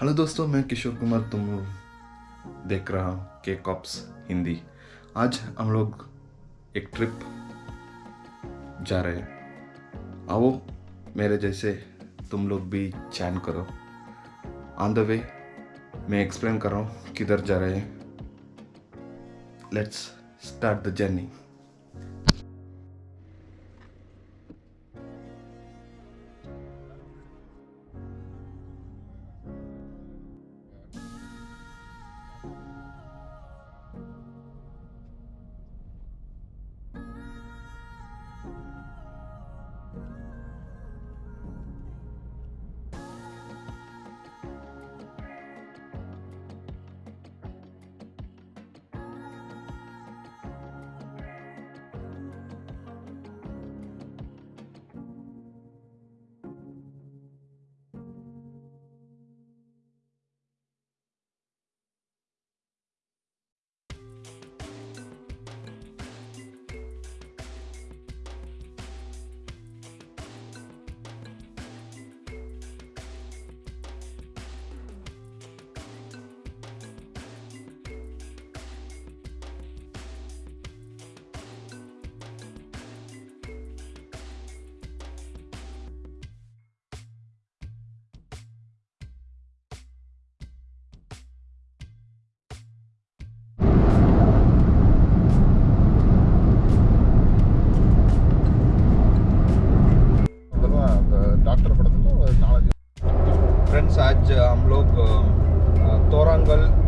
Hello दोस्तों, मैं किशोर कुमार तुम देख रहा हूँ के कॉप्स हिंदी। आज हम लोग एक ट्रिप जा रहे हैं। आओ, मेरे जैसे तुम लोग भी चैन करो। ऑन द वे मैं एक्सप्लेन कर रहा हूँ किधर जा रहे हैं। Let's start the journey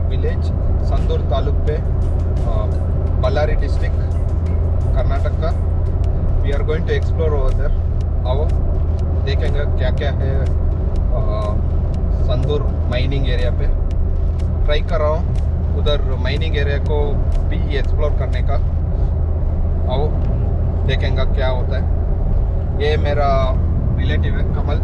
village Sandur taluk पे बल्लारी डिस्ट्रिक्ट कर्नाटक का we are going to explore over there आओ देखेंगे क्या क्या है संदूर माइनिंग एरिया पे ट्राई कर रहा हूँ उधर माइनिंग एरिया को भी एक्सप्लोर करने का आओ देखेंगे क्या होता है ये मेरा रिलेटिव है कमल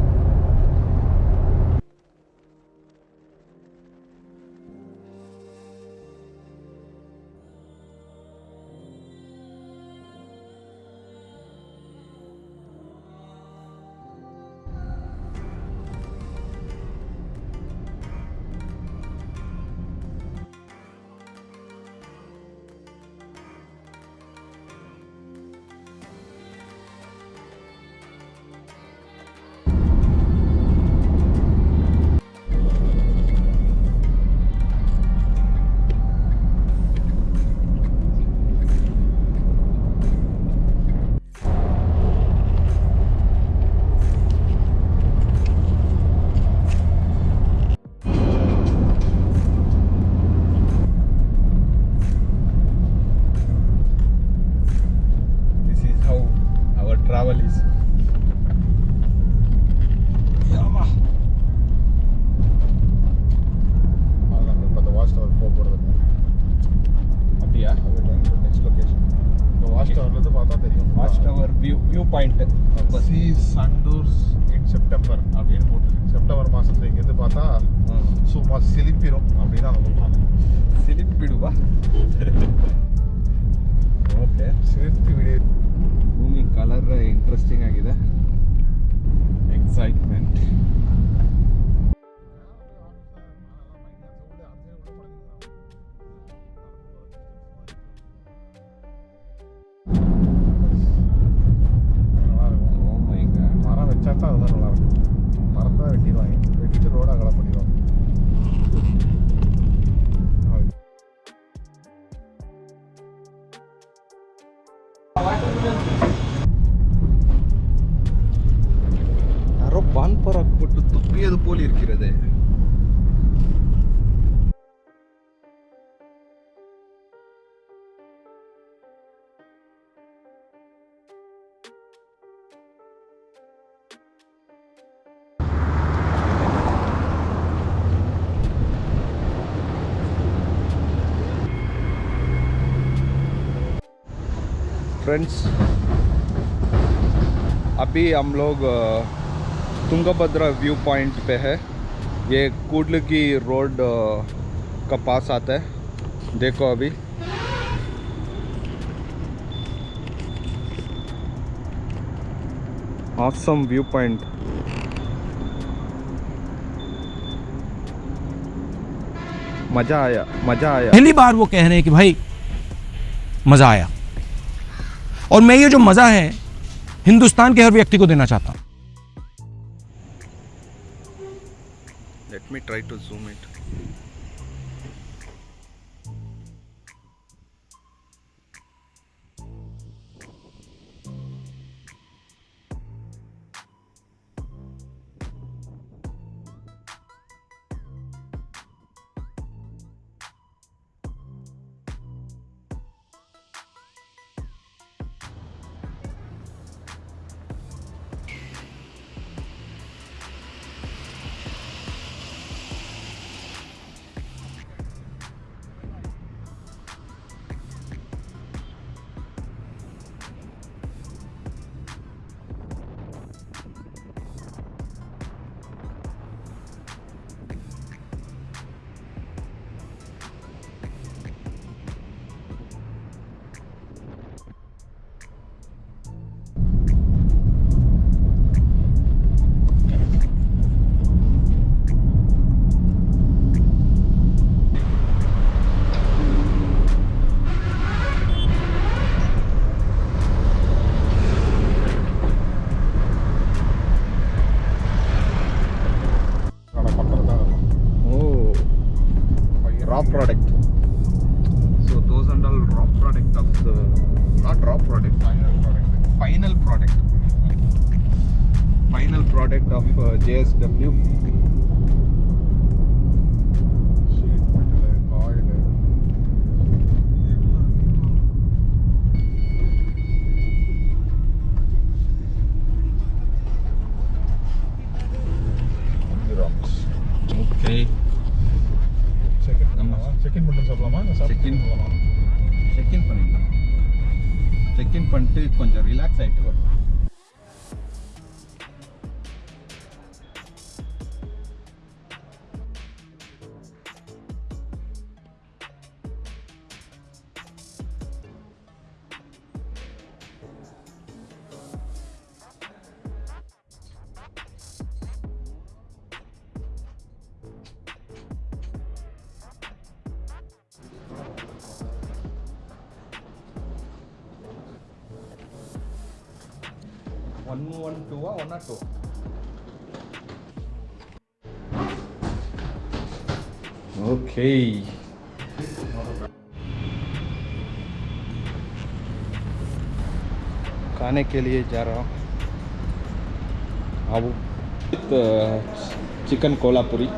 பாயிண்ட் சி சண்டூர்ஸ் இன் செப்டம்பர் அப்படின்னு போட்டுருக்கு செப்டம்பர் மாதத்துல இங்கேருந்து பார்த்தா சும்மா சிலிப்பிரும் அப்படின்னு அவங்க சொல்கிறாங்க ಸಿಲಿಪಿಡುವ ಓಕೆ சிலிப்பி விடு ಭೂಮಿ ಕಲರ್ ಇಂಟ್ರೆಸ್ಟಿಂಗ್ ಆಗಿದೆ ಎಕ್ಸೈಟ್ಮೆಂಟ್ மரந்தான் வெட்டிடுவாங்க. வெட்டிட்டு ரோடாக அகலை பண்ணிடுவாங்க. யாரோ பான்பராக் போட்டு துப்பியது போல் இருக்கிறது फ्रेंड्स अभी हम लोग तुंगभद्रा व्यू पॉइंट पे है। ये कुडल की रोड का पास आता है। देखो अभी। Awesome व्यू पॉइंट मज़ा आया मज़ा आया। पहली बार वो कह रहे हैं कि भाई, मज़ा आया। और मैं ये जो मज़ा है हिंदुस्तान के हर व्यक्ति को देना चाहता हूँ Let me try to zoom. raw product. So those are all raw product of the not raw product, final product, final product, final product of uh, JSW பண்ணிட்டு கொஞ்சம் ரிலாக்ஸ் ஆகிட்டு வரும் 1122 Oke. Kane ke liye ja raha chicken kolapuri.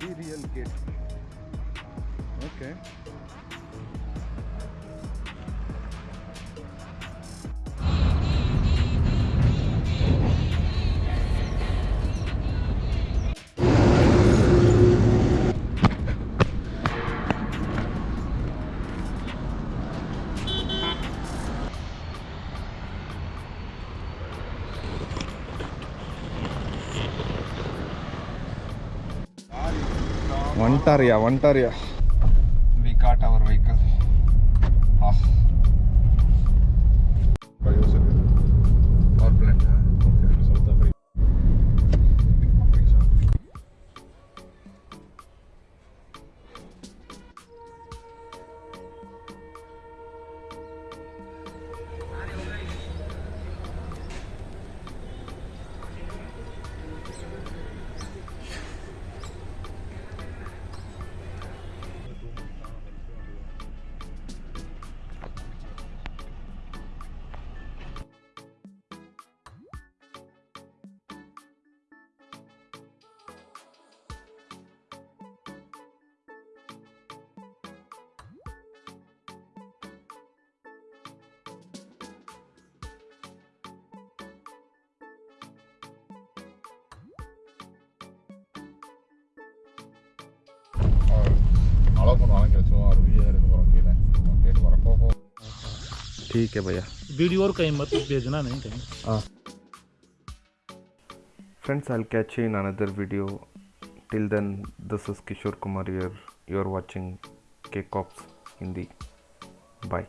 Material kit okay Aguantaría, aguantaría. Allow பண்ணுவாங்க கிடைச்சோம் ஒரு video எடுக்க போகிறோம் கீழே கேட்டு வரேன் போ போ ठीक है भैया वीडियो और कहीं मत भेजना नहीं कहीं Friends, I'll catch you in another video. Till then, this is Kishore Kumar here. You're watching K-Cops Hindi. Bye.